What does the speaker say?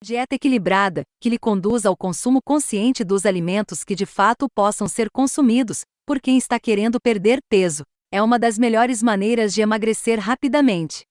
Dieta equilibrada, que lhe conduza ao consumo consciente dos alimentos que de fato possam ser consumidos por quem está querendo perder peso, é uma das melhores maneiras de emagrecer rapidamente.